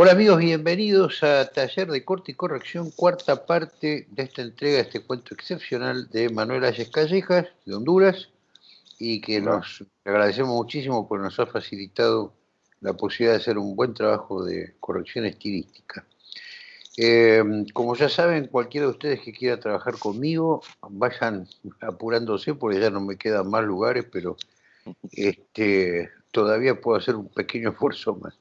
Hola amigos, bienvenidos a Taller de Corte y Corrección, cuarta parte de esta entrega, de este cuento excepcional de Manuel Ayes Callejas, de Honduras, y que nos agradecemos muchísimo porque nos ha facilitado la posibilidad de hacer un buen trabajo de corrección estilística. Eh, como ya saben, cualquiera de ustedes que quiera trabajar conmigo, vayan apurándose porque ya no me quedan más lugares, pero este, todavía puedo hacer un pequeño esfuerzo más.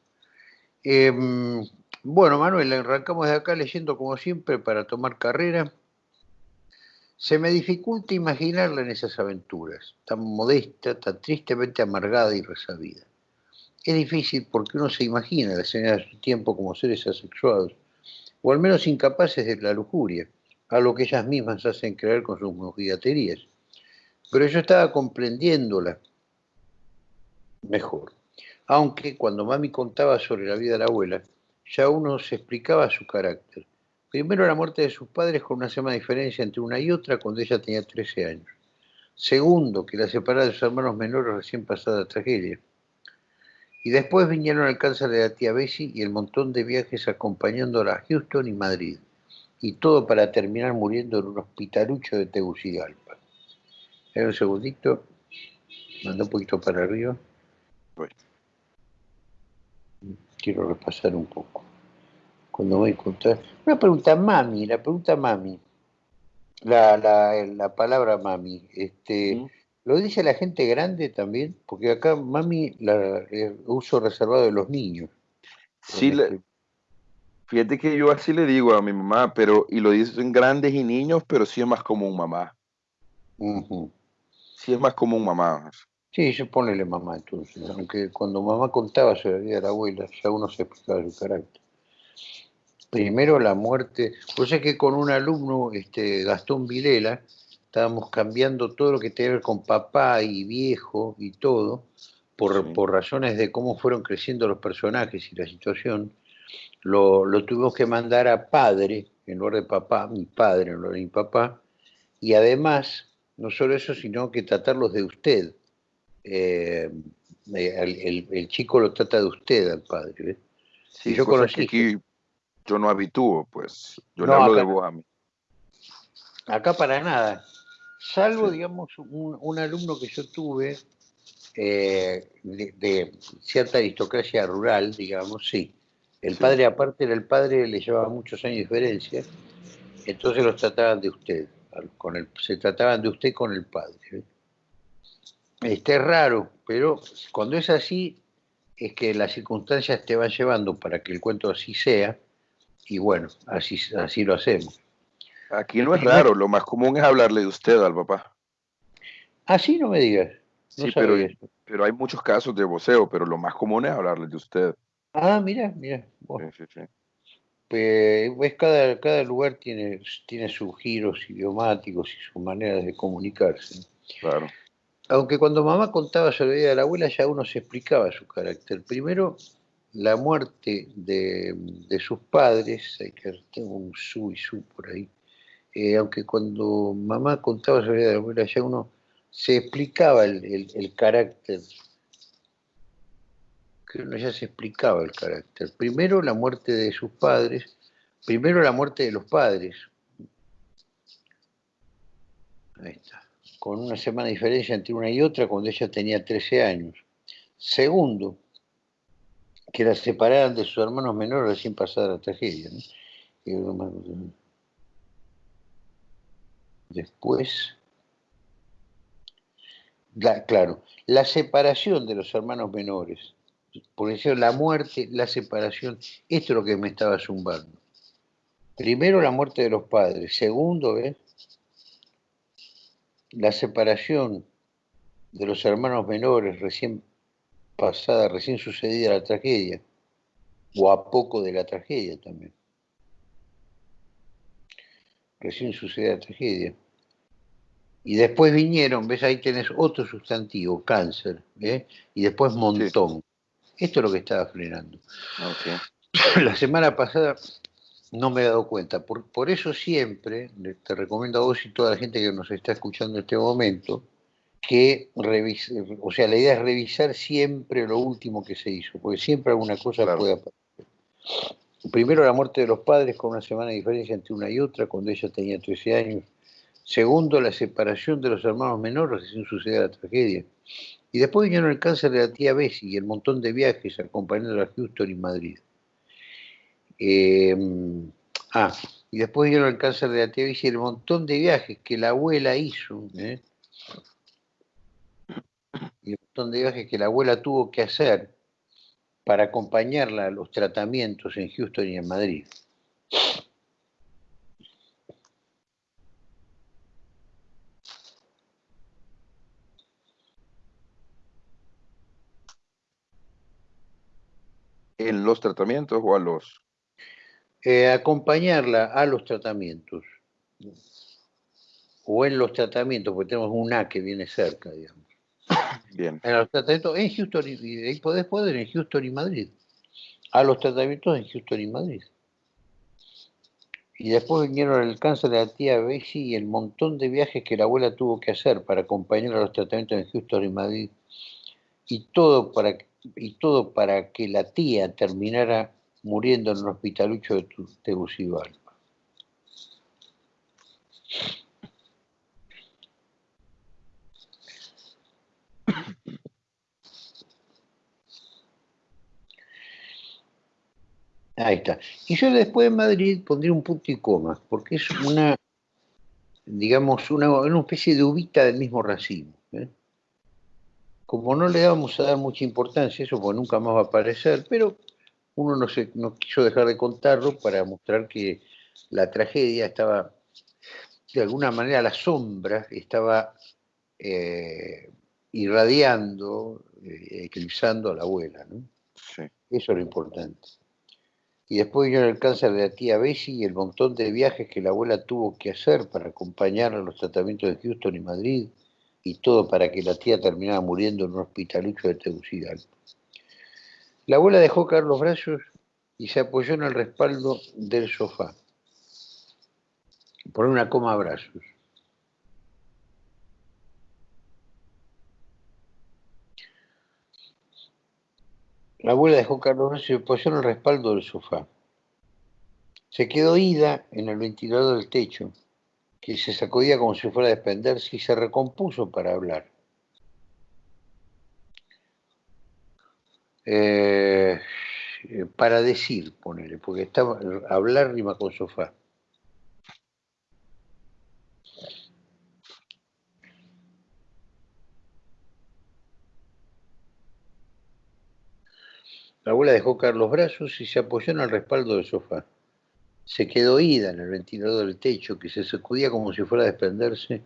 Em, bueno, Manuel, arrancamos de acá leyendo como siempre para tomar carrera. Se me dificulta imaginarla en esas aventuras, tan modesta, tan tristemente amargada y resabida. Es difícil porque uno se imagina la escena de su tiempo como seres asexuados, o al menos incapaces de la lujuria, a lo que ellas mismas hacen creer con sus mojigaterías. Pero yo estaba comprendiéndola mejor aunque cuando mami contaba sobre la vida de la abuela, ya uno se explicaba su carácter. Primero la muerte de sus padres con una semana de diferencia entre una y otra cuando ella tenía 13 años. Segundo, que la separaba de sus hermanos menores recién pasada tragedia. Y después vinieron el cáncer de la tía Bessie y el montón de viajes acompañándola a Houston y Madrid. Y todo para terminar muriendo en un hospitalucho de Tegucigalpa. un segundito. Manda un poquito para arriba quiero repasar un poco. Cuando voy a. Una pregunta, mami, la pregunta mami. La, la, la palabra mami. Este, ¿Lo dice la gente grande también? Porque acá mami la uso reservado de los niños. Sí, fíjate que yo así le digo a mi mamá, pero y lo dicen grandes y niños, pero sí es más como un mamá. Sí es más como un mamá. Sí, yo ponele mamá entonces, aunque cuando mamá contaba sobre la vida de la abuela, ya uno se explicaba su carácter. Primero la muerte, pues es que con un alumno, este, Gastón Vilela, estábamos cambiando todo lo que tiene que ver con papá y viejo y todo, por, por razones de cómo fueron creciendo los personajes y la situación, lo, lo, tuvimos que mandar a padre, en lugar de papá, mi padre en lugar de mi papá, y además, no solo eso, sino que tratarlos de usted, eh, el, chico lo trata de usted al padre. Sí, yo conocí. aquí yo no habitúo, pues. Yo le hablo de vos a mí. Acá para nada. Salvo, digamos, un, alumno que yo tuve eh, de, cierta aristocracia rural, digamos, sí. El padre, aparte era el padre, le llevaba muchos años de diferencia, entonces los trataban de usted. Con el, se trataban de usted con el padre. Este es raro, pero cuando es así, es que las circunstancias te van llevando para que el cuento así sea, y bueno, así, así lo hacemos. Aquí no es raro, lo más común es hablarle de usted al papá. Así no me digas. sí, pero, pero hay muchos casos de voceo, pero lo más común es hablarle de usted. Ah, mira, mira. Sí, sí, Pues, cada, cada lugar tiene, tiene sus giros idiomáticos y sus maneras de comunicarse. Claro aunque cuando mamá contaba sobre la vida de la abuela ya uno se explicaba su carácter. Primero, la muerte de, sus padres, tengo un su y su por ahí, eh, aunque cuando mamá contaba sobre la vida de la abuela ya uno se explicaba el, carácter, que uno ya se explicaba el carácter. Primero la muerte de sus padres, primero la muerte de los padres. Ahí está con una semana de diferencia entre una y otra cuando ella tenía 13 años. Segundo, que la separaran de sus hermanos menores recién pasada la tragedia. Después, claro, la separación de los hermanos menores, por eso la muerte, la separación, esto es lo que me estaba zumbando. Primero la muerte de los padres, segundo, ¿ves? La separación de los hermanos menores recién pasada, recién sucedida la tragedia, o a poco de la tragedia también. Recién sucedida la tragedia. Y después vinieron, ves, ahí tenés otro sustantivo, cáncer, ¿eh? y después montón. Esto es lo que estaba frenando. La semana pasada no me he dado cuenta. Por, por eso siempre te recomiendo a vos y toda la gente que nos está escuchando en este momento que revise, o sea, la idea es revisar siempre lo último que se hizo, porque siempre alguna cosa puede aparecer. Primero la muerte de los padres con una semana de diferencia entre una y otra, cuando ella tenía 13 años. Segundo, la separación de los hermanos menores sin suceder la tragedia. Y después vinieron el cáncer de la tía Bessie y el montón de viajes acompañando a Houston y Madrid. Em, ah, y después vinieron el cáncer de la Bessie y el montón de viajes que la abuela hizo. ¿eh? Y el montón de viajes que la abuela tuvo que hacer para acompañarla a los tratamientos en Houston y en Madrid. ¿En los tratamientos o a los? Eh, acompañarla a los tratamientos. O en los tratamientos, porque tenemos un A que viene cerca, digamos. Bien. En los tratamientos en Houston y, podés poder en Houston y Madrid. A los tratamientos en Houston y Madrid. Y después vinieron el cáncer de la tía Bessie y el montón de viajes que la abuela tuvo que hacer para acompañar a los tratamientos en Houston y Madrid. Y todo para, y todo para que la tía terminara muriendo en un hospitalucho de Tegucigalpa. Ahí está. Y yo después de Madrid pondría un punto y coma, porque es una, digamos, una, una especie de ubita del mismo racismo. ¿eh? Como no le vamos a dar mucha importancia eso, porque nunca más va a aparecer, pero uno no, se, no quiso dejar de contarlo para mostrar que la tragedia estaba, de alguna manera, la sombra estaba eh, irradiando, eh, eclipsando a la abuela. ¿no? Sí. Eso es lo importante. Y después vino el cáncer de la tía Bessie y el montón de viajes que la abuela tuvo que hacer para acompañar a los tratamientos de Houston y Madrid, y todo para que la tía terminara muriendo en un hospitalucho de Tegucigalpa. La abuela dejó caer los brazos y se apoyó en el respaldo del sofá. Por una coma a brazos. La abuela dejó Carlos y se apoyó en el respaldo del sofá. Se quedó ida en el ventilador del techo, que se sacudía como si fuera a desprenderse y se recompuso para hablar. Eh, para decir, ponele, porque estaba, hablar rima con sofá. La abuela dejó caer los brazos y se apoyó en el respaldo del sofá. Se quedó ida en el ventilador del techo, que se sacudía como si fuera a desprenderse,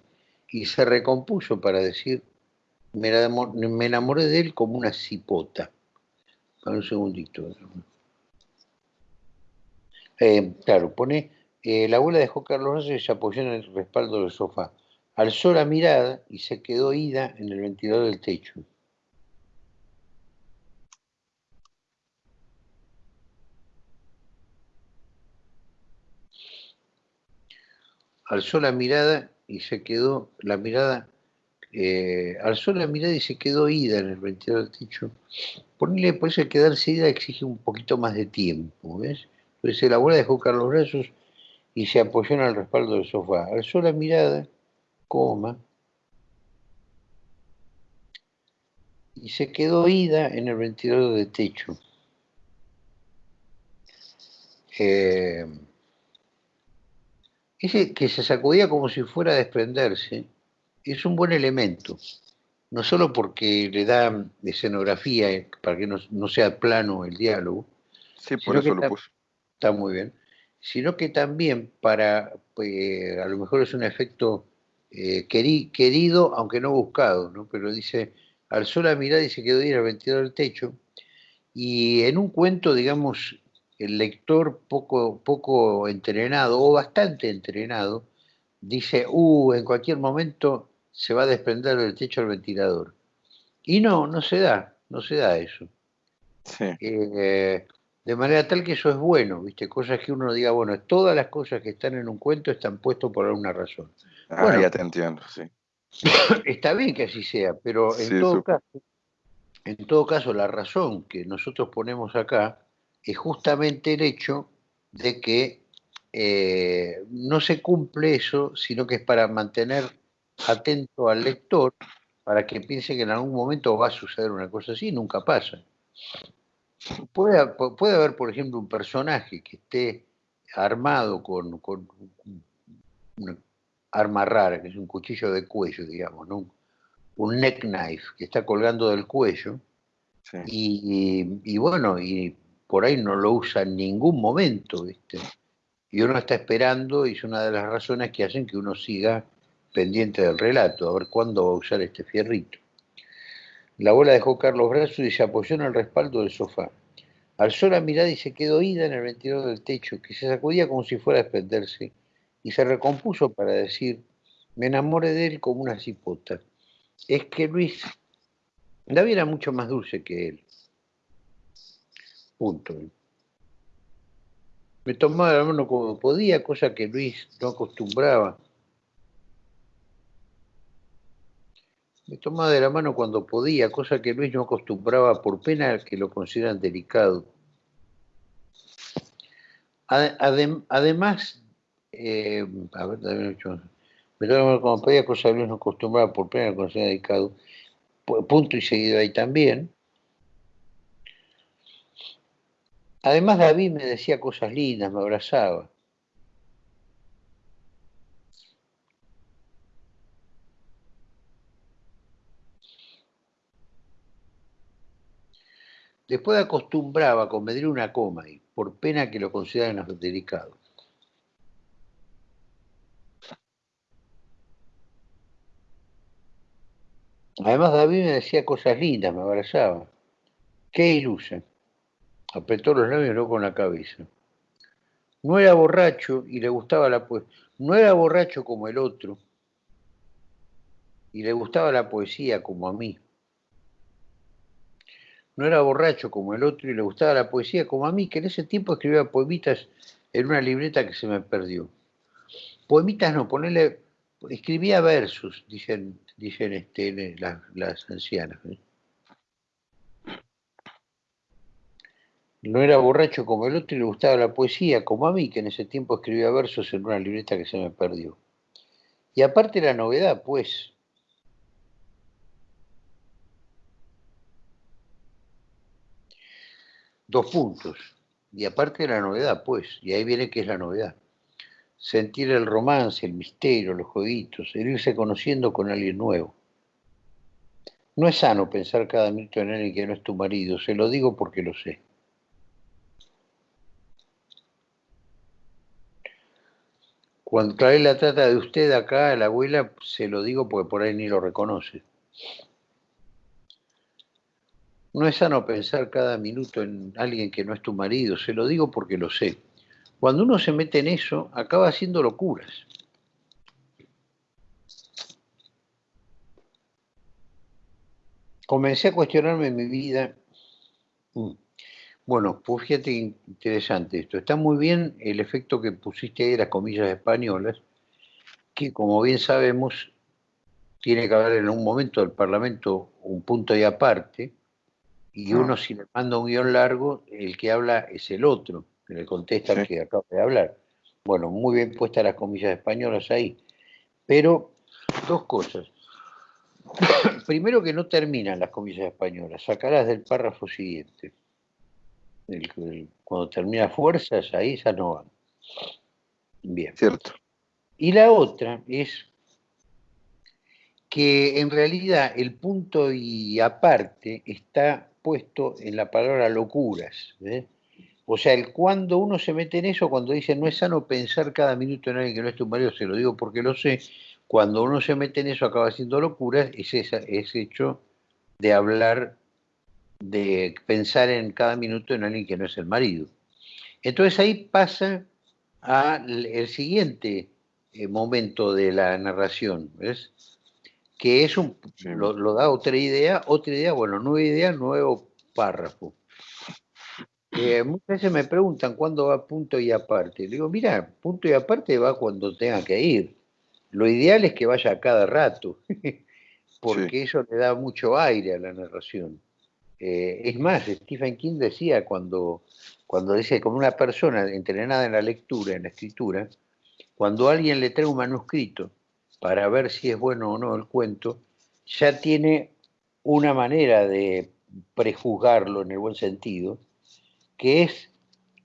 y se recompuso para decir, me enamoré de él como una cipota. Para un segundito. Eh, claro, pone, eh, la abuela dejó caer los brazos y se apoyó en el respaldo del sofá. Alzó la mirada y se quedó ida en el ventilador del techo. alzó la mirada y se quedó, la mirada, eh, alzó la mirada y se quedó ida en el ventilador del techo. Ponerle, por eso quedarse ida exige un poquito más de tiempo, ¿ves? Entonces la abuela dejó caer los brazos y se apoyó en el respaldo del sofá. Alzó la mirada, coma, y se quedó ida en el ventilador de techo. Eh, ese que se sacudía como si fuera a desprenderse, es un buen elemento. No solo porque le da escenografía eh, para que no, sea plano el diálogo. Sí, por eso lo puso. Está muy bien. Sino que también para, pues, a lo mejor es un efecto eh, querido, aunque no buscado, ¿no? Pero dice, alzó la mirada y se quedó ir al ventilador del techo. Y en un cuento, digamos, el lector poco, poco entrenado o bastante entrenado dice, uh, en cualquier momento se va a desprender del techo del ventilador. Y no, no se da, no se da eso. Eh, de manera tal que eso es bueno, ¿viste? Cosas que uno diga, bueno, todas las cosas que están en un cuento están puestas por alguna razón. Ah, bueno, ya te entiendo, sí. Está bien que así sea, pero en todo caso, en todo caso, la razón que nosotros ponemos acá es justamente el hecho de que eh, no se cumple eso, sino que es para mantener atento al lector para que piense que en algún momento va a suceder una cosa así, nunca pasa. Puede, puede haber, por ejemplo, un personaje que esté armado con, con una arma rara, que es un cuchillo de cuello, digamos, ¿no? un neck knife que está colgando del cuello, y, bueno, y por ahí no lo usa en ningún momento, ¿viste? Y uno está esperando, y es una de las razones que hacen que uno siga pendiente del relato, a ver cuándo va a usar este fierrito. La abuela dejó caer los brazos y se apoyó en el respaldo del sofá. Alzó la mirada y se quedó ida en el ventilador del techo, que se sacudía como si fuera a desprenderse, y se recompuso para decir, me enamoré de él como una cipota. Es que Luis, David era mucho más dulce que él. Punto. Me tomaba la mano como podía, cosa que Luis no acostumbraba. Me tomaba de la mano cuando podía, cosa que Luis no acostumbraba por pena que lo consideran delicado. además, eh, a ver, me tomaba de la mano cuando podía, cosa que Luis no acostumbraba por pena que lo consideran delicado. Punto y seguido ahí también. Además, David me decía cosas lindas, me abrazaba. Después acostumbraba a comer una coma y por pena que lo consideraran delicado. Además David me decía cosas lindas, me abrazaba. Qué ilusa. Apretó los labios no con la cabeza. No era borracho y le gustaba la poesía. No era borracho como el otro y le gustaba la poesía como a mí. No era borracho como el otro y le gustaba la poesía como a mí, que en ese tiempo escribía poemitas en una libreta que se me perdió. Poemitas no, ponerle, escribía versos, dicen, dicen este, las, ancianas. ¿eh? No era borracho como el otro y le gustaba la poesía como a mí, que en ese tiempo escribía versos en una libreta que se me perdió. Y aparte la novedad, pues, Dos puntos. Y aparte de la novedad, pues, y ahí viene que es la novedad. Sentir el romance, el misterio, los jueguitos, el irse conociendo con alguien nuevo. No es sano pensar cada minuto en alguien que no es tu marido, se lo digo porque lo sé. Cuando trae la trata de usted acá, la abuela, se lo digo porque por ahí ni lo reconoce. No es sano pensar cada minuto en alguien que no es tu marido, se lo digo porque lo sé. Cuando uno se mete en eso, acaba haciendo locuras. Comencé a cuestionarme mi vida. Mm. Bueno, pues fíjate interesante esto. Está muy bien el efecto que pusiste ahí de las comillas españolas, que como bien sabemos, tiene que haber en un momento del Parlamento un punto y aparte, y uno si le manda un guion largo, el que habla es el otro, que le contesta el que acaba de hablar. Bueno, muy bien puestas las comillas españolas ahí. Pero dos cosas. Primero que no terminan las comillas españolas, sacarás del párrafo siguiente. cuando termina fuerzas, ahí ya no van. Bien. Cierto. Y la otra es que en realidad el punto y aparte está puesto en la palabra locuras. ¿eh? O sea, el cuando uno se mete en eso, cuando dice no es sano pensar cada minuto en alguien que no es tu marido, se lo digo porque lo sé, cuando uno se mete en eso acaba haciendo locuras, es ese hecho de hablar, de pensar en cada minuto en alguien que no es el marido. Entonces ahí pasa al siguiente eh, momento de la narración, ¿ves? Que es un, lo, da otra idea, otra idea, bueno, nueva idea, nuevo párrafo. Eh, muchas veces me preguntan cuándo va punto y aparte. Le digo, mira, punto y aparte va cuando tenga que ir. Lo ideal es que vaya a cada rato, porque eso le da mucho aire a la narración. Eh, es más, Stephen King decía cuando, cuando dice, como una persona entrenada en la lectura, en la escritura, cuando alguien le trae un manuscrito para ver si es bueno o no el cuento, ya tiene una manera de prejuzgarlo en el buen sentido, que es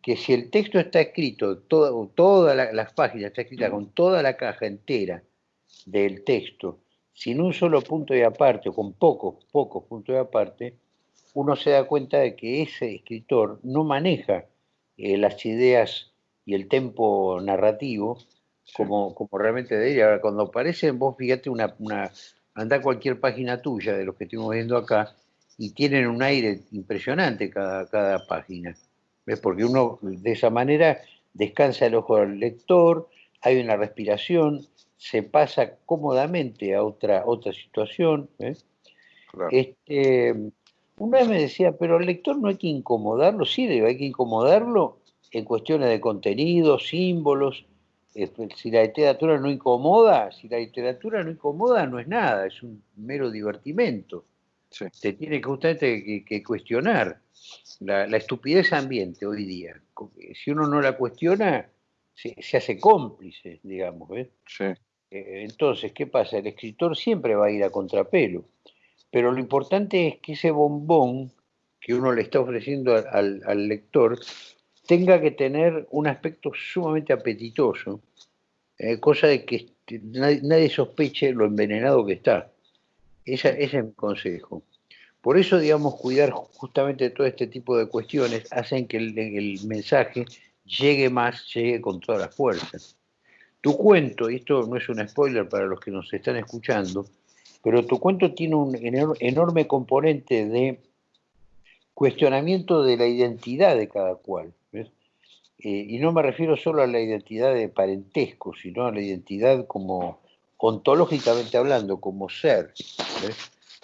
que si el texto está escrito, todas las páginas está escrita con toda la caja entera del texto, sin un solo punto de aparte o con pocos, pocos puntos de aparte, uno se da cuenta de que ese escritor no maneja eh, las ideas y el tempo narrativo como, como realmente debería. Ahora, cuando aparecen, vos fíjate, una, una, anda a cualquier página tuya de los que estuvimos viendo acá y tienen un aire impresionante cada, cada página. ¿Ves? Porque uno de esa manera descansa el ojo del lector, hay una respiración, se pasa cómodamente a otra, otra situación. Este, una vez me decía, pero al lector no hay que incomodarlo, sí, hay que incomodarlo en cuestiones de contenido, símbolos, si la literatura no incomoda, si la literatura no incomoda, no es nada, es un mero divertimento. Se tiene que justamente que, cuestionar la, estupidez ambiente hoy día. Si uno no la cuestiona, se, hace cómplice, digamos. Eh, entonces, ¿qué pasa? El escritor siempre va a ir a contrapelo, pero lo importante es que ese bombón que uno le está ofreciendo al lector tenga que tener un aspecto sumamente apetitoso, eh, cosa de que nadie, sospeche lo envenenado que está. ese es mi consejo. Por eso, digamos, cuidar justamente todo este tipo de cuestiones hacen que el, mensaje llegue más, llegue con todas las fuerzas. Tu cuento, y esto no es un spoiler para los que nos están escuchando, pero tu cuento tiene un enorme componente de cuestionamiento de la identidad de cada cual. Eh, y no me refiero solo a la identidad de parentesco, sino a la identidad como ontológicamente hablando, como ser.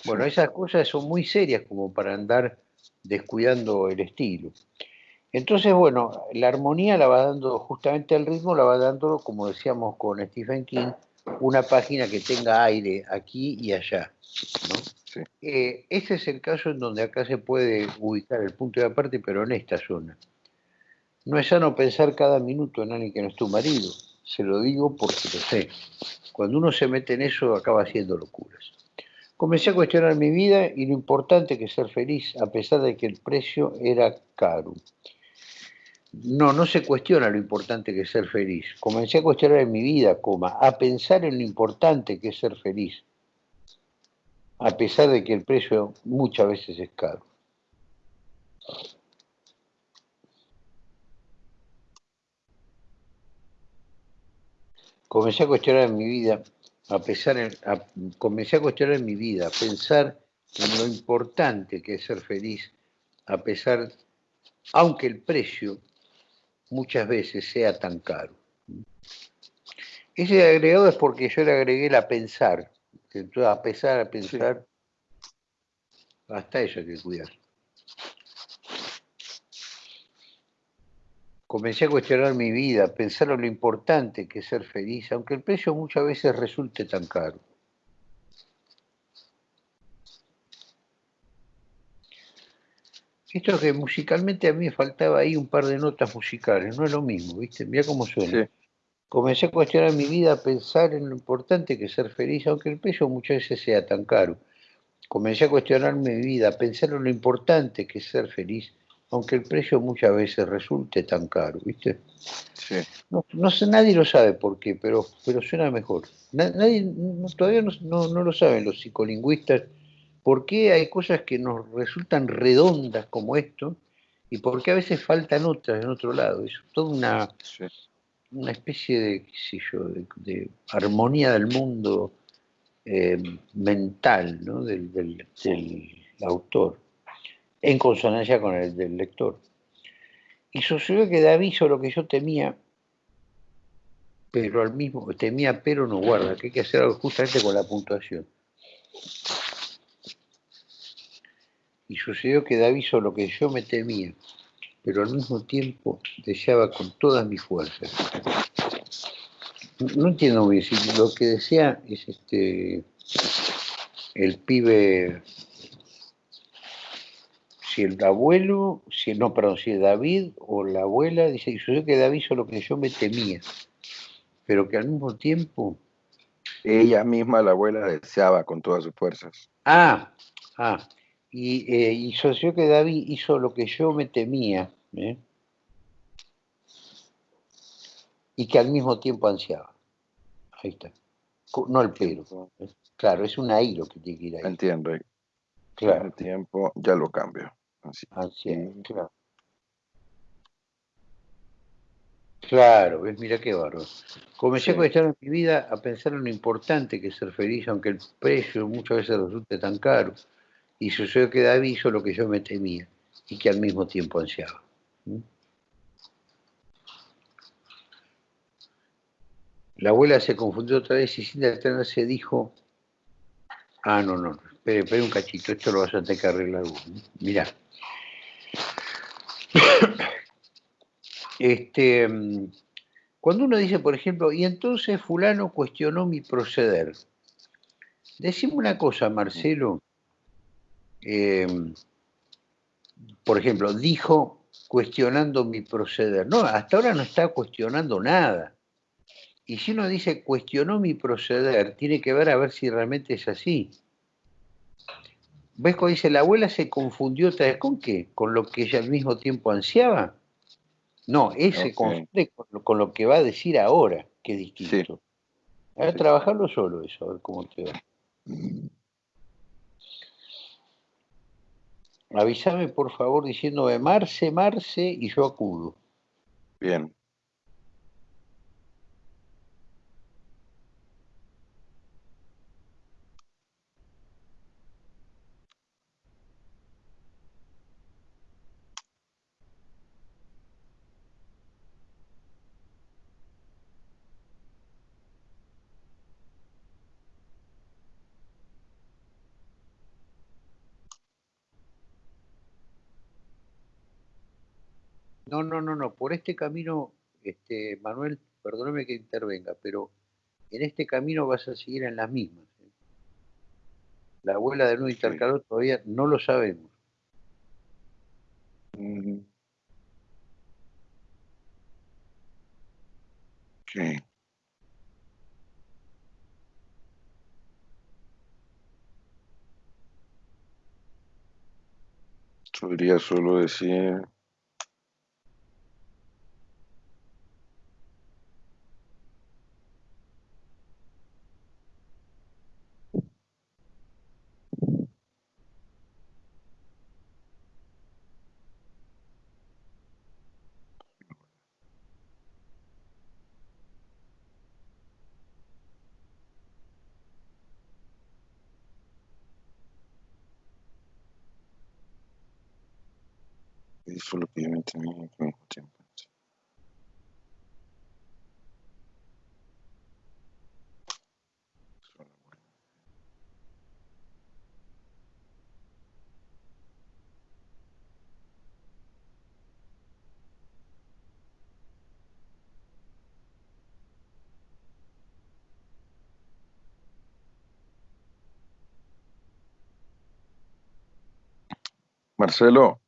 Bueno, esas cosas son muy serias como para andar descuidando el estilo. Entonces, bueno, la armonía la va dando, justamente el ritmo la va dando, como decíamos con Stephen King, una página que tenga aire aquí y allá. Eh, ese es el caso en donde acá se puede ubicar el punto de aparte, pero en esta zona. No es sano pensar cada minuto en alguien que no es tu marido. Se lo digo porque lo sé. Cuando uno se mete en eso acaba haciendo locuras. Comencé a cuestionar mi vida y lo importante que es ser feliz, a pesar de que el precio era caro. No, no se cuestiona lo importante que es ser feliz. Comencé a cuestionar en mi vida, coma, a pensar en lo importante que es ser feliz, a pesar de que el precio muchas veces es caro. Comencé a cuestionar en mi vida, a pesar comencé a cuestionar en mi vida, a pensar en lo importante que es ser feliz, a pesar, aunque el precio muchas veces sea tan caro. Ese agregado es porque yo le agregué la pensar, a pesar, a pensar, hasta eso hay que cuidar. Comencé a cuestionar mi vida, pensar en lo importante que es ser feliz, aunque el precio muchas veces resulte tan caro. Esto que musicalmente a mí me faltaba ahí un par de notas musicales, no es lo mismo, ¿viste? Mira cómo suena. Comencé a cuestionar mi vida, pensar en lo importante que es ser feliz, aunque el precio muchas veces sea tan caro. Comencé a cuestionar mi vida, pensar en lo importante que es ser feliz, aunque el precio muchas veces resulte tan caro, ¿viste? Sí. No, sé, nadie lo sabe por qué, pero, pero suena mejor. Nadie, todavía no, lo saben los psicolingüistas por qué hay cosas que nos resultan redondas como esto y por qué a veces faltan otras en otro lado. Es toda una, una especie de, qué sé yo, de, armonía del mundo eh, mental ¿no? del, del autor en consonancia con el del lector. Y sucedió que David hizo lo que yo temía, pero al mismo, temía pero no guarda, que hay que hacer algo justamente con la puntuación. Y sucedió que David hizo lo que yo me temía, pero al mismo tiempo deseaba con todas mis fuerzas. No entiendo bien, si lo que desea es este el pibe si el abuelo, si no, perdón, si David o la abuela, dice, y sucedió que David hizo lo que yo me temía, pero que al mismo tiempo... Ella misma, la abuela, deseaba con todas sus fuerzas. Ah, ah, y, eh, y sucedió que David hizo lo que yo me temía, ¿eh? y que al mismo tiempo ansiaba. Ahí está. No el pero. Claro, es un ahí lo que tiene que ir ahí. Entiendo. Claro. El tiempo ya lo cambio. Así. claro. Claro, ves, mira qué barro. Comencé a cuestionar mi vida a pensar en lo importante que es ser feliz, aunque el precio muchas veces resulte tan caro. Y sucedió que David hizo lo que yo me temía y que al mismo tiempo ansiaba. ¿Mm? La abuela se confundió otra vez y sin detenerse dijo, ah, no, no, espere, espere un cachito, esto lo vas a tener que arreglar vos. Mirá. Este, cuando uno dice, por ejemplo, y entonces fulano cuestionó mi proceder. Decime una cosa, Marcelo. Em, por ejemplo, dijo cuestionando mi proceder. No, hasta ahora no está cuestionando nada. Y si uno dice cuestionó mi proceder, tiene que ver a ver si realmente es así. ¿Ves cómo dice la abuela se confundió otra vez con qué? ¿Con lo que ella al mismo tiempo ansiaba? No, ese se confunde con lo, que va a decir ahora, que es distinto. A ver, trabajarlo solo eso, a ver cómo te va. Avísame por favor diciéndome Marce, Marce y yo acudo. Bien. No, no, no, no. Por este camino, este, Manuel, perdóname que intervenga, pero en este camino vas a seguir en las mismas. ¿eh? La abuela de nuevo intercaló todavía no lo sabemos. Sí. Podría solo decir Eso lo que yo tiempo. Marcelo.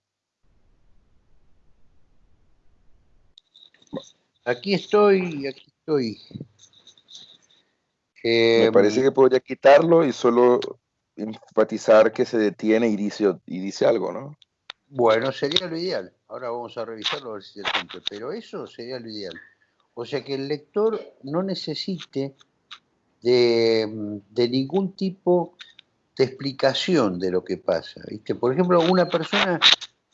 Aquí estoy, aquí estoy. Me parece que podría quitarlo y solo enfatizar que se detiene y dice, y dice algo, ¿no? Bueno, sería lo ideal. Ahora vamos a revisarlo a ver si se cumple, pero eso sería lo ideal. O sea que el lector no necesite de, de ningún tipo de explicación de lo que pasa. ¿viste? Por ejemplo, una persona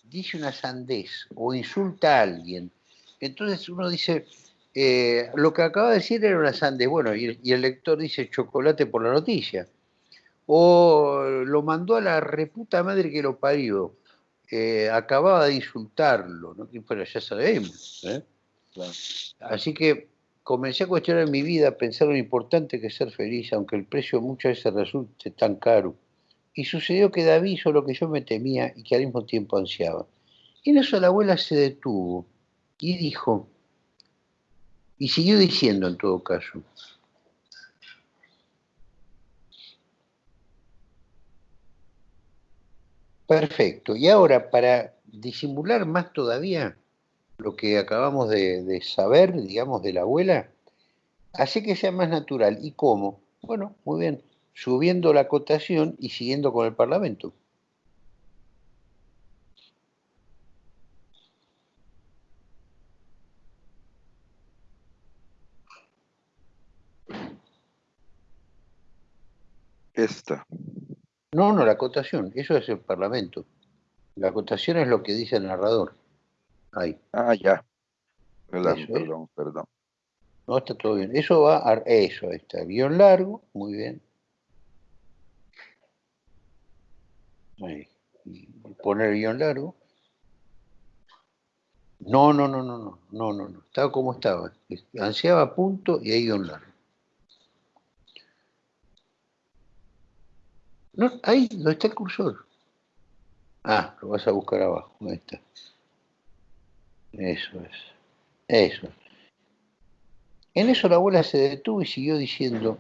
dice una sandez o insulta a alguien entonces uno dice, eh, lo que acaba de decir era una sandez, bueno, y el, lector dice chocolate por la noticia. O lo mandó a la reputa madre que lo parió. Eh, acababa de insultarlo, ¿no? pero ya sabemos. ¿eh? Así que comencé a cuestionar en mi vida, pensar lo importante que es ser feliz, aunque el precio muchas veces resulte tan caro. Y sucedió que David hizo lo que yo me temía y que al mismo tiempo ansiaba. Y en eso la abuela se detuvo y dijo, y siguió diciendo en todo caso, Perfecto. Y ahora, para disimular más todavía lo que acabamos de, saber, digamos, de la abuela, hace que sea más natural. ¿Y cómo? Bueno, muy bien, subiendo la cotación y siguiendo con el Parlamento. Esta. No, no, la acotación, eso es el Parlamento. La acotación es lo que dice el narrador. Ahí. Ah, ya. Perdón, perdón, perdón. No, está todo bien. Eso va a... Eso, está. Guión largo, muy bien. Ahí. Poner guion largo. No, no, no, no, no, no, no, no. Estaba como estaba. Ansiaba punto y ahí guion largo. No, ahí, ¿dónde está el cursor? Ah, lo vas a buscar abajo. Ahí está. Eso es. Eso. En eso la abuela se detuvo y siguió diciendo.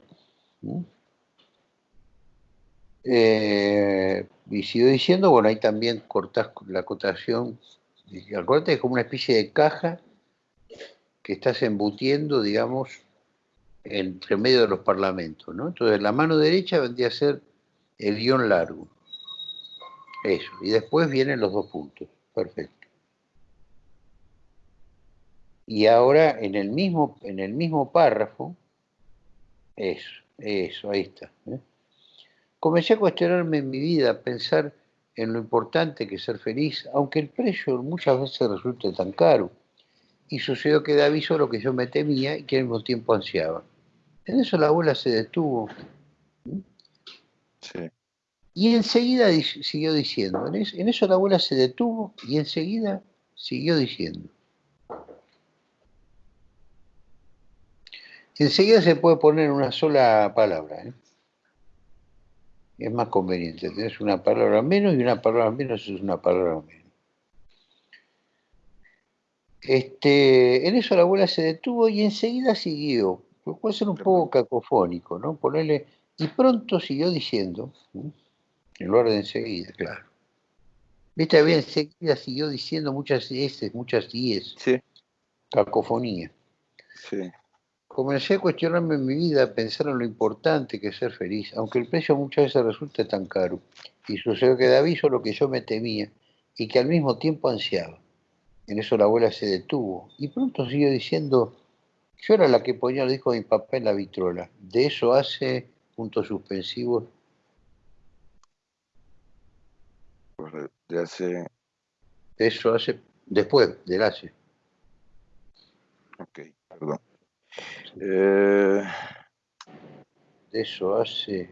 Eh, y siguió diciendo, bueno, ahí también cortás la cotación. Acuérdate es como una especie de caja que estás embutiendo, digamos, entre medio de los parlamentos, ¿no? Entonces la mano derecha vendría a ser el guion largo. Eso. Y después vienen los dos puntos. Perfecto. Y ahora en el mismo, en el mismo párrafo, eso, eso, ahí está. ¿eh? Comencé a cuestionarme en mi vida, a pensar en lo importante que es ser feliz, aunque el precio muchas veces resulte tan caro. Y sucedió que David hizo lo que yo me temía y que al mismo tiempo ansiaba. En eso la abuela se detuvo y enseguida siguió diciendo, en eso la abuela se detuvo y enseguida siguió diciendo. Enseguida se puede poner una sola palabra. ¿eh? Es más conveniente. Tienes una palabra menos y una palabra menos es una palabra menos. Este, en eso la abuela se detuvo y enseguida siguió. Puede ser un poco cacofónico, ¿no? Ponerle y pronto siguió diciendo, en lugar de enseguida, claro. Viste, bien, enseguida siguió diciendo muchas S, muchas IES. Sí. Cacofonía. Sí. Comencé a cuestionarme en mi vida, a pensar en lo importante que es ser feliz, aunque el precio muchas veces resulte tan caro. Y sucedió que David hizo lo que yo me temía y que al mismo tiempo ansiaba. En eso la abuela se detuvo y pronto siguió diciendo, yo era la que ponía el disco de mi papá en la vitrola. De eso hace puntos suspensivos. De hace. Eso hace. Después del hace. Ok, perdón. Eh... Eso hace.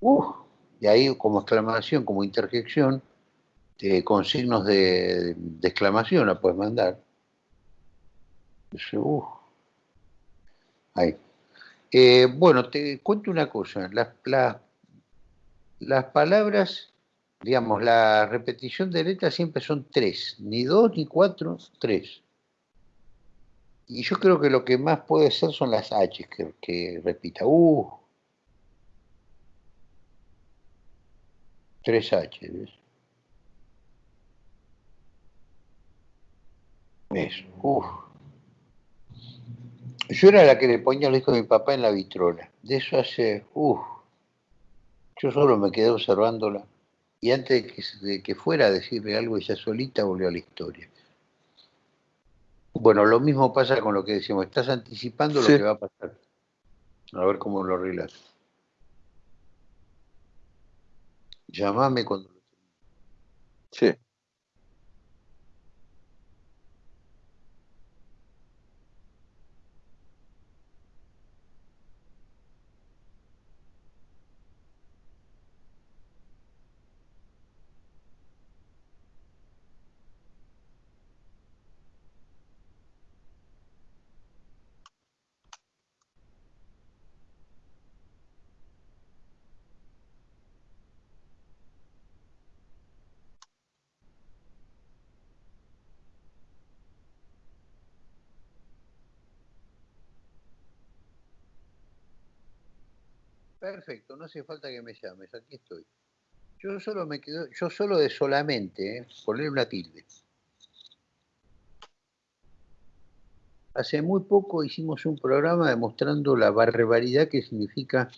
Uh, y ahí como exclamación, como interjección, eh, con signos de, exclamación la puedes mandar. Eso, uh. Ahí. Eh, bueno, te cuento una cosa. Las, las palabras, digamos, la repetición de letras siempre son tres. Ni dos, ni cuatro, tres. Y yo creo que lo que más puede ser son las H que, repita. Uh. Tres H, ¿ves? Eso. Uh. Yo era la que le ponía el hijo de mi papá en la vitrola. De eso hace, uff, yo solo me quedé observándola. Y antes de que, fuera a decirle algo, ella solita volvió a la historia. Bueno, lo mismo pasa con lo que decimos. Estás anticipando lo que va a pasar. A ver cómo lo arreglas. Llámame cuando... Sí. Perfecto, no hace falta que me llames, aquí estoy. Yo solo me quedo, yo solo de solamente, ¿eh? poner una tilde. Hace muy poco hicimos un programa demostrando la barbaridad que significa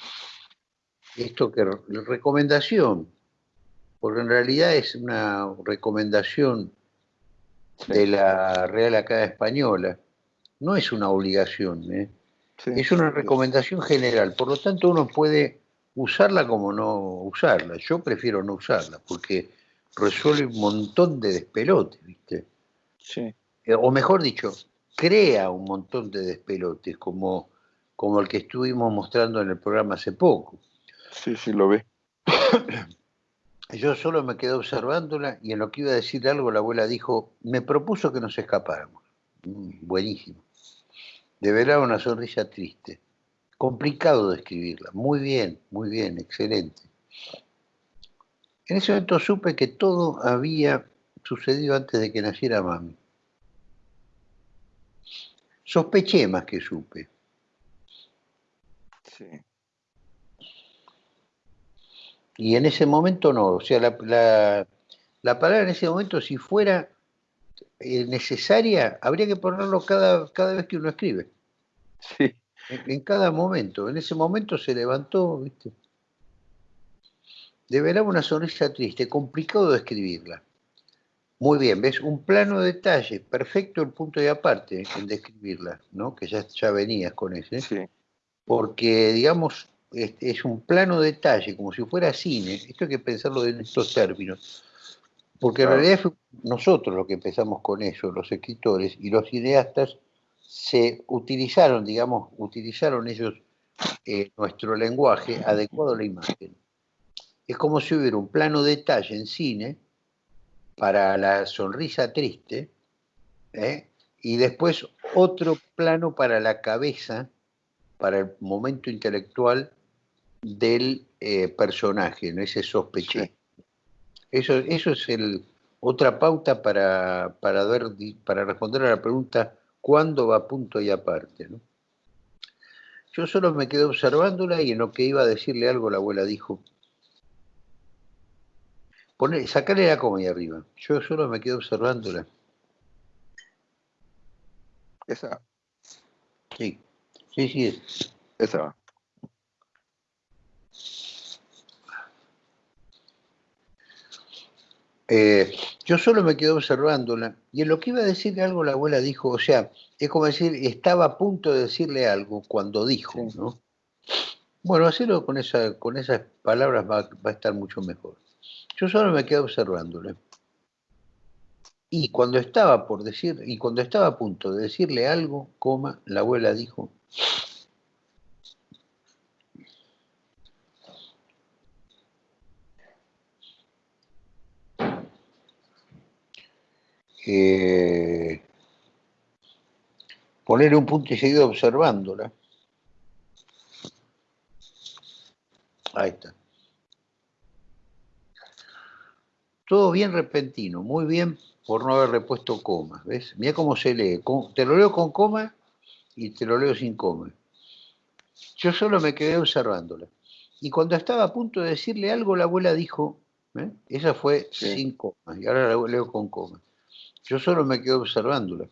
esto que recomendación, porque en realidad es una recomendación de la Real Academia Española, no es una obligación, ¿eh? es una recomendación general, por lo tanto uno puede usarla como no usarla. Yo prefiero no usarla porque resuelve un montón de despelotes, ¿viste? Sí. Eh, o mejor dicho, crea un montón de despelotes, como, como el que estuvimos mostrando en el programa hace poco. Sí, sí, lo ve. Yo solo me quedé observándola y en lo que iba a decir algo la abuela dijo, me propuso que nos escapáramos. Mm, buenísimo. De verdad una sonrisa triste. Complicado de escribirla. Muy bien, muy bien, excelente. En ese momento supe que todo había sucedido antes de que naciera mami. Sospeché más que supe. Sí. Y en ese momento no, o sea, la, palabra en ese momento, si fuera eh, necesaria, habría que ponerlo cada, cada vez que uno escribe. Sí. En, cada momento. En ese momento se levantó, ¿viste? De verdad una sonrisa triste, complicado de escribirla. Muy bien, ¿ves? Un plano de detalle, perfecto el punto de aparte en describirla, ¿no? Que ya, ya venías con ese. Sí. Porque, digamos, es, un plano detalle, como si fuera cine. Esto hay que pensarlo en estos términos. Porque en realidad fue nosotros los que empezamos con eso, los escritores y los cineastas se utilizaron, digamos, utilizaron ellos eh, nuestro lenguaje adecuado a la imagen. Es como si hubiera un plano detalle en cine para la sonrisa triste ¿eh? y después otro plano para la cabeza, para el momento intelectual del eh, personaje, ¿no? ese sospeché. Eso, eso es el, otra pauta para, para, ver, para responder a la pregunta ¿cuándo va a punto y aparte? ¿no? Yo solo me quedé observándola y en lo que iba a decirle algo la abuela dijo, Pone, sacarle la coma ahí arriba. Yo solo me quedé observándola. Esa. Sí, sí, sí es. Esa. Eh, yo solo me quedé observándola y en lo que iba a decirle algo la abuela dijo, o sea, es como decir, estaba a punto de decirle algo cuando dijo, ¿no? Bueno, hacerlo con, esa, con esas palabras va, a estar mucho mejor. Yo solo me quedé observándola. Y cuando estaba por decir, y cuando estaba a punto de decirle algo, coma, la abuela dijo, eh, poner un punto y seguido observándola. Ahí está. Todo bien repentino, muy bien por no haber repuesto comas, ¿ves? Mira cómo se lee. Te lo leo con coma y te lo leo sin coma. Yo solo me quedé observándola. Y cuando estaba a punto de decirle algo, la abuela dijo, ¿eh? esa fue sin comas, y ahora la leo con coma. Yo solo me quedé observándola.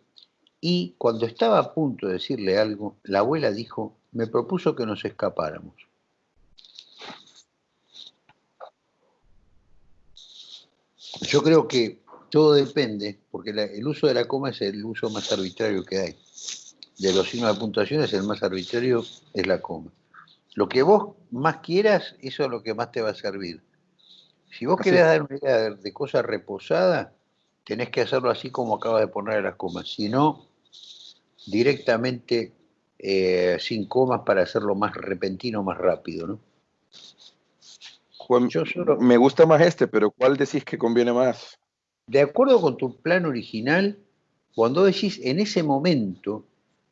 Y cuando estaba a punto de decirle algo, la abuela dijo, me propuso que nos escapáramos. Yo creo que todo depende, porque el uso de la coma es el uso más arbitrario que hay. De los signos de puntuación es el más arbitrario, es la coma. Lo que vos más quieras, eso es lo que más te va a servir. Si vos querés dar una idea de cosa reposada, tenés que hacerlo así como acabas de poner las comas, si no, directamente eh, sin comas para hacerlo más repentino, más rápido, ¿no? Yo me gusta más este, pero ¿cuál decís que conviene más? De acuerdo con tu plan original, cuando decís en ese momento,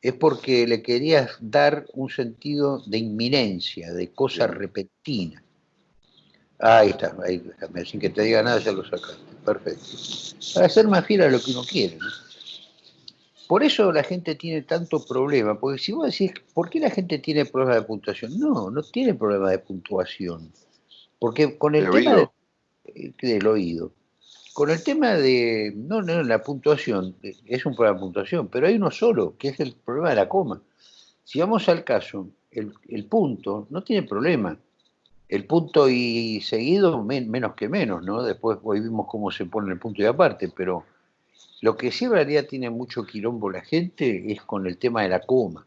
es porque le querías dar un sentido de inminencia, de cosa repentina. Ahí está, ahí, sin que te diga nada ya lo sacaste. Perfecto. Para ser más fiel a lo que uno quiere. Por eso la gente tiene tanto problema, porque si vos decís, ¿por qué la gente tiene problemas de puntuación? No, no tiene problemas de puntuación. Porque con el tema eh, del oído. Con el tema de, no, no, la puntuación, es un problema de puntuación, pero hay uno solo, que es el problema de la coma. Si vamos al caso, el, punto no tiene problema. El punto y seguido menos que menos, ¿no? Después hoy vimos cómo se pone el punto y aparte, pero lo que sí en realidad tiene mucho quilombo la gente es con el tema de la coma.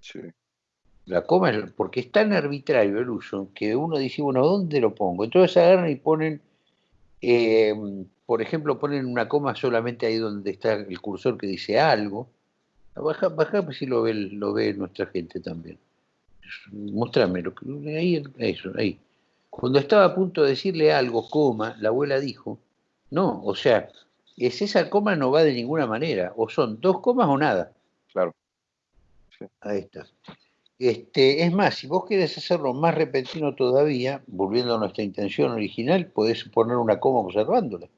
Sí. La coma, es, porque es tan arbitrario el uso que uno dice, bueno, ¿dónde lo pongo? Entonces agarran y ponen, eh, por ejemplo, ponen una coma solamente ahí donde está el cursor que dice algo. Baja, baja pues si lo ve, lo ve nuestra gente también. Mostrame lo que ahí, eso, ahí. Cuando estaba a punto de decirle algo, coma, la abuela dijo, no, o sea, es esa coma no va de ninguna manera, o son dos comas o nada. Claro. Ahí está. Este, es más, si vos querés hacerlo más repentino todavía, volviendo a nuestra intención original, podés poner una coma observándola.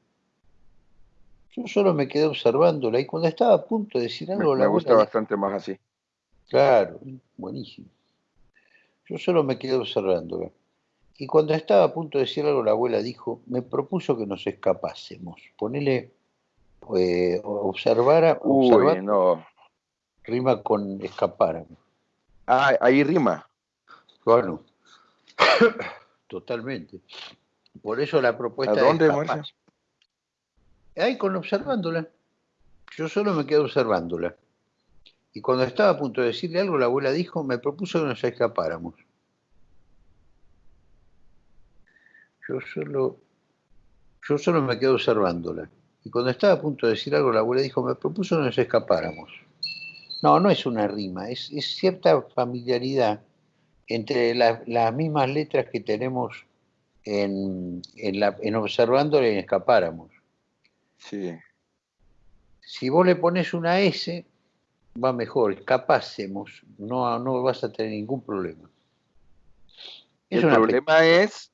Yo solo me quedé observándola y cuando estaba a punto de decir algo... Me, me gusta bastante más así. Claro, buenísimo. Yo solo me quedé observándola. Y cuando estaba a punto de decir algo, la abuela dijo, me propuso que nos escapásemos. Ponele, eh, observara, Uy, no. rima con escapáramos. Ah, ahí rima. Bueno, totalmente. Por eso la propuesta ¿A dónde, Marcia? Ahí con observándola. Yo solo me quedo observándola. Y cuando estaba a punto de decirle algo, la abuela dijo, me propuso que nos escapáramos. Yo solo, yo solo me quedo observándola. Y cuando estaba a punto de decir algo, la abuela dijo, me propuso que nos escapáramos. No, no es una rima, es, cierta familiaridad entre las mismas letras que tenemos en, en, la, en observándola y en escapáramos. Sí. Si vos le pones una S, va mejor, escapásemos, no, no vas a tener ningún problema. el problema es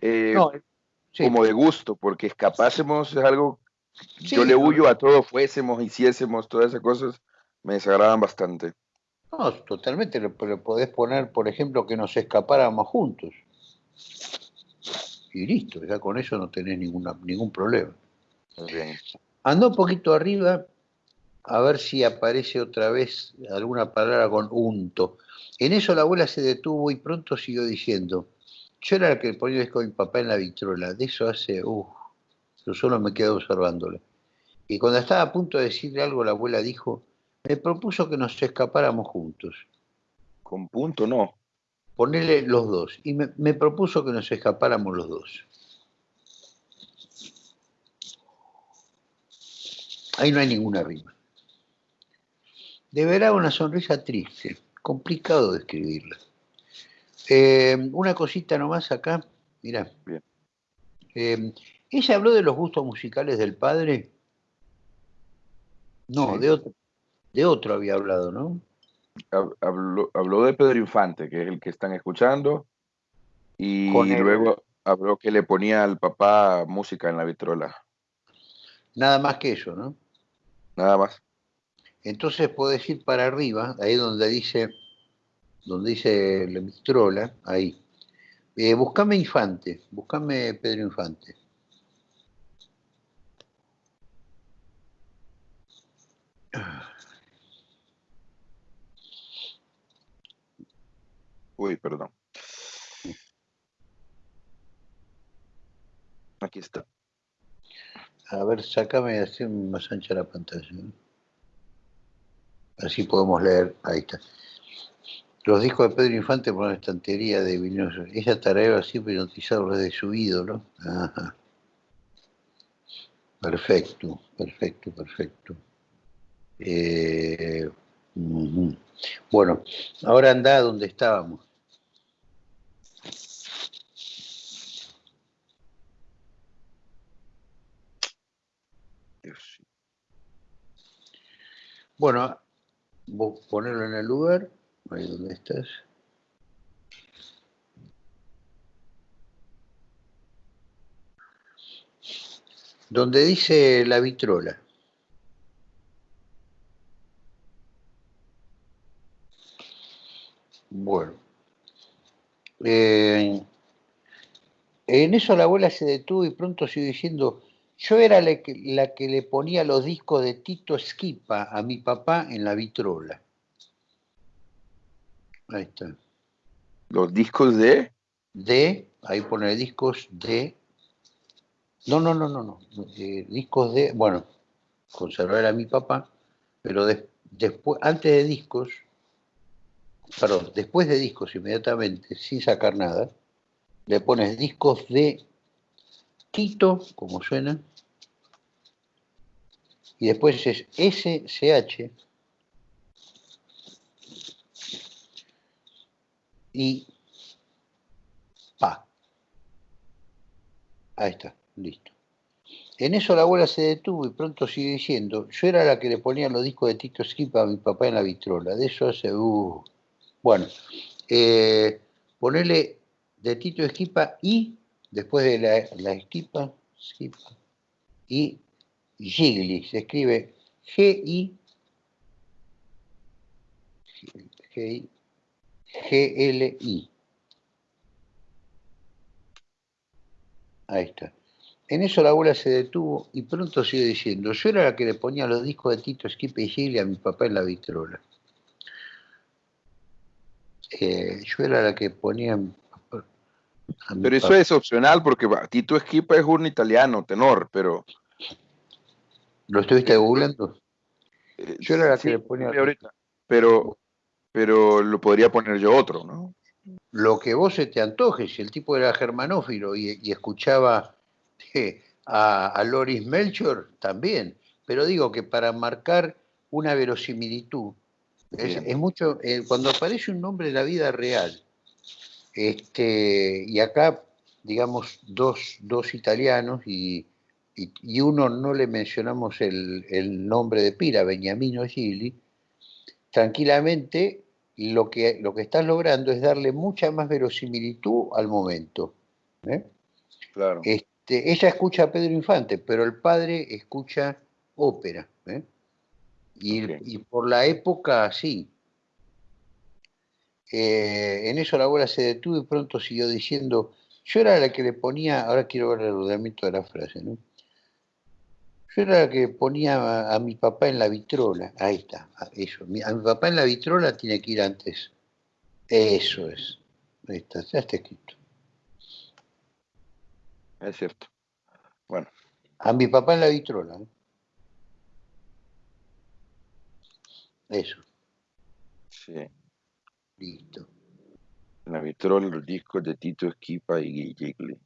eh, como de gusto, porque escapásemos es algo, yo le huyo a todo, fuésemos, hiciésemos, todas esas cosas, me desagradan bastante. No, totalmente, pero podés poner, por ejemplo, que nos escapáramos juntos. Y listo, ya con eso no tenés ninguna, ningún problema. Bien. Anda un poquito arriba a ver si aparece otra vez alguna palabra con unto. En eso la abuela se detuvo y pronto siguió diciendo, yo era el que ponía con mi papá en la vitrola, de eso hace, uff, yo solo me quedo observándola. Y cuando estaba a punto de decirle algo, la abuela dijo, me propuso que nos escapáramos juntos. Con punto no. Ponele los dos. Y me, me propuso que nos escapáramos los dos. Ahí no hay ninguna rima. Deberá una sonrisa triste, complicado de escribirla. Eh, una cosita nomás acá, mira. Eh, ¿Ella habló de los gustos musicales del padre? No, de, otro, de otro había hablado, ¿no? Habló, de Pedro Infante, que es el que están escuchando, y luego habló que le ponía al papá música en la vitrola. Nada más que eso, ¿no? Nada más. Entonces podés ir para arriba, ahí donde dice, donde dice la vitrola, ahí. Eh, buscame Infante, buscame Pedro Infante. Uy, perdón. Aquí está. A ver, sácame así más ancha la pantalla. Así podemos leer. Ahí está. Los discos de Pedro Infante por una estantería de Vinoso. Ella tarea siempre hipnotizado de su ídolo. Ajá. Perfecto, perfecto, perfecto. Eh, bueno, ahora anda donde estábamos. Bueno, vos ponerlo en el lugar, ahí donde estás. Donde dice la vitrola. Bueno. Eh, En eso la abuela se detuvo y pronto siguió diciendo, yo era la que, la que le ponía los discos de Tito Esquipa a mi papá en la vitrola. Ahí está. ¿Los discos de? De, ahí pone discos de. No, no, no, no, no. Eh, discos de, bueno, conservar a mi papá, pero después, antes de discos, perdón, después de discos inmediatamente, sin sacar nada, le pones discos de Tito, como suena, y después es SCH y pa. Ahí está, listo. En eso la abuela se detuvo y pronto sigue diciendo, yo era la que le ponía los discos de Tito Esquipa a mi papá en la vitrola. De eso hace... Uh. Bueno, eh, ponerle de Tito Esquipa y, después de la, la Esquipa, Esquipa, y Gigli, se escribe G-I, G-L-I. Ahí está. En eso la abuela se detuvo y pronto sigue diciendo, yo era la que le ponía los discos de Tito Esquipe y Gigli a mi papá en la vitrola. Eh, yo era la que ponía... pero eso es opcional porque Tito Esquipa es un italiano, tenor, pero ¿Lo estuviste googleando? Eh, yo era la que le ponía. Ahorita, pero, pero lo podría poner yo otro, ¿no? Lo que vos se te antoje, si el tipo era germanófilo y, escuchaba eh, a, Loris Melchor, también. Pero digo que para marcar una verosimilitud, es, mucho, eh, cuando aparece un nombre en la vida real, este, y acá, digamos, dos, dos italianos y, y, uno no le mencionamos el, nombre de Pira, Beniamino Gili, tranquilamente lo que, lo que estás logrando es darle mucha más verosimilitud al momento. ¿eh? Claro. Este, ella escucha a Pedro Infante, pero el padre escucha ópera. ¿eh? Y, por la época, sí. Eh, en eso la abuela se detuvo y pronto siguió diciendo, yo era la que le ponía, ahora quiero ver el ordenamiento de la frase, ¿no? Yo era la que ponía a, mi papá en la vitrola. Ahí está, eso. A mi papá en la vitrola tiene que ir antes. Eso es. Ahí está, ya está escrito. Es cierto. Bueno. A mi papá en la vitrola. ¿eh? Eso. Sí. Listo. En la vitrola, los discos de Tito Esquipa y Gigli.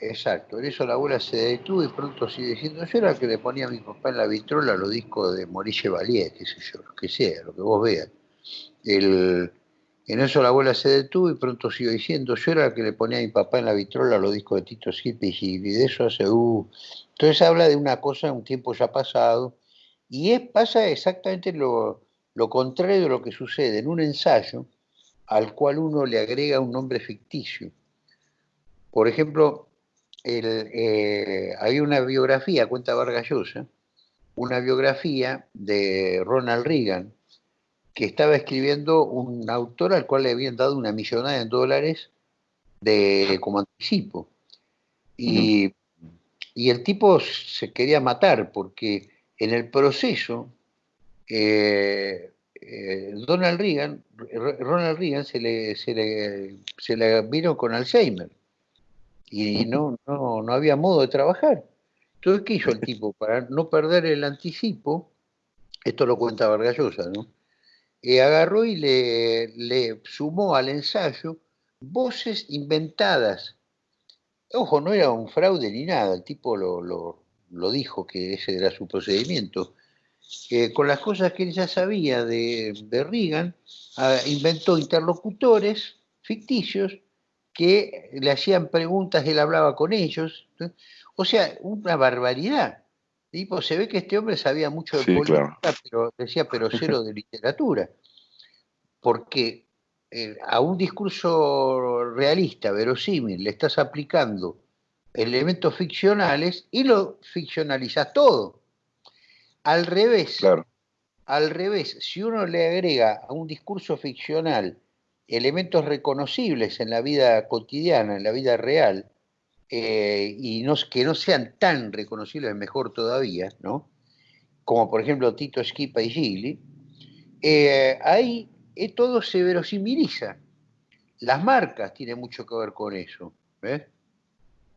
Exacto, en eso la abuela se detuvo y pronto sigue diciendo, yo era el que le ponía a mi papá en la vitrola los discos de Maurice Valier, qué sé yo, lo que sea, lo que vos veas. en eso la abuela se detuvo y pronto sigue diciendo, yo era el que le ponía a mi papá en la vitrola los discos de Tito Skippy y de eso hace, uh. Entonces habla de una cosa, un tiempo ya pasado, y es, pasa exactamente lo, lo contrario de lo que sucede en un ensayo al cual uno le agrega un nombre ficticio. Por ejemplo, el, eh, había una biografía, cuenta Vargas Llosa, una biografía de Ronald Reagan, que estaba escribiendo un autor al cual le habían dado una millonada en dólares de, como anticipo. Y, el tipo se quería matar porque en el proceso eh, eh, Donald Reagan, Ronald Reagan se le, se le, se le vino con Alzheimer y no, no, no había modo de trabajar. Entonces, ¿qué hizo el tipo? Para no perder el anticipo, esto lo cuenta Vargallosa, ¿no? Eh, agarró y le, le, sumó al ensayo voces inventadas. Ojo, no era un fraude ni nada, el tipo lo, lo, lo dijo que ese era su procedimiento. Eh, con las cosas que él ya sabía de, de Reagan, ah, inventó interlocutores ficticios que le hacían preguntas, él hablaba con ellos. O sea, una barbaridad. Tipo, se ve que este hombre sabía mucho de política, pero decía, pero cero de literatura. Porque eh, a un discurso realista, verosímil, le estás aplicando elementos ficcionales y lo ficcionalizas todo. Al revés, al revés, si uno le agrega a un discurso ficcional elementos reconocibles en la vida cotidiana, en la vida real, eh, y no, que no sean tan reconocibles mejor todavía, ¿no? Como por ejemplo Tito Esquipa y Gigli, eh, ahí eh, todo se verosimiliza. Las marcas tienen mucho que ver con eso, ¿ves?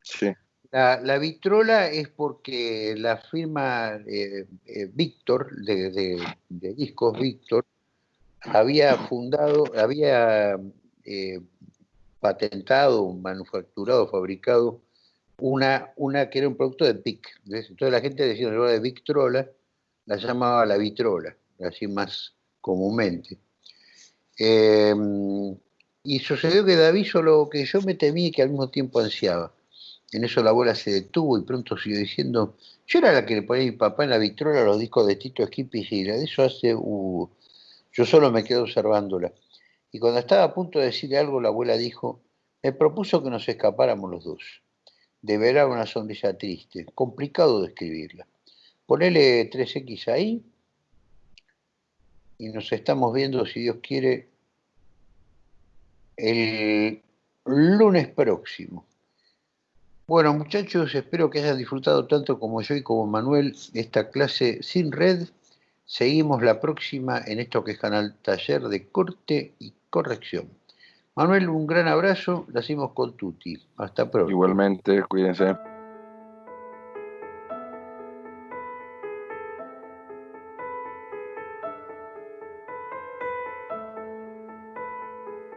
Sí. La, vitrola es porque la firma Víctor, de, discos Víctor, había fundado, había patentado, manufacturado, fabricado una, una que era un producto de PIC. Entonces la gente decía de Victrola, la llamaba la vitrola, así más comúnmente. Eh, y sucedió que David lo que yo me temí y que al mismo tiempo ansiaba. En eso la bola se detuvo y pronto siguió diciendo, yo era la que le ponía a mi papá en la vitrola los discos de Tito Esquipi y de eso hace, uh, yo solo me quedo observándola. Y cuando estaba a punto de decirle algo, la abuela dijo, me propuso que nos escapáramos los dos. De verar una sonrisa triste, complicado de escribirla. Ponele 3X ahí y nos estamos viendo, si Dios quiere, el lunes próximo. Bueno, muchachos, espero que hayan disfrutado tanto como yo y como Manuel esta clase sin red. Seguimos la próxima en esto que es Canal Taller de Corte y corrección. Manuel, un gran abrazo, lo hacemos con Tuti. Hasta pronto. Igualmente, cuídense.